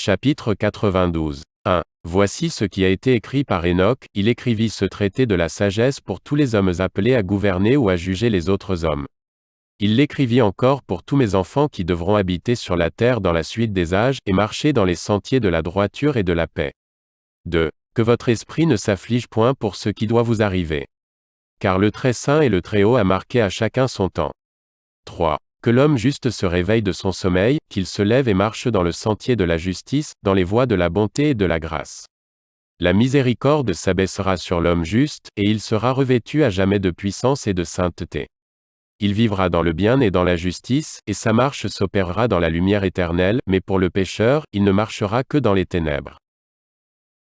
Chapitre 92. 1. Voici ce qui a été écrit par Enoch, il écrivit ce traité de la sagesse pour tous les hommes appelés à gouverner ou à juger les autres hommes. Il l'écrivit encore pour tous mes enfants qui devront habiter sur la terre dans la suite des âges, et marcher dans les sentiers de la droiture et de la paix. 2. Que votre esprit ne s'afflige point pour ce qui doit vous arriver. Car le Très Saint et le Très-Haut a marqué à chacun son temps. 3. Que l'homme juste se réveille de son sommeil, qu'il se lève et marche dans le sentier de la justice, dans les voies de la bonté et de la grâce. La miséricorde s'abaissera sur l'homme juste, et il sera revêtu à jamais de puissance et de sainteté. Il vivra dans le bien et dans la justice, et sa marche s'opérera dans la lumière éternelle, mais pour le pécheur, il ne marchera que dans les ténèbres.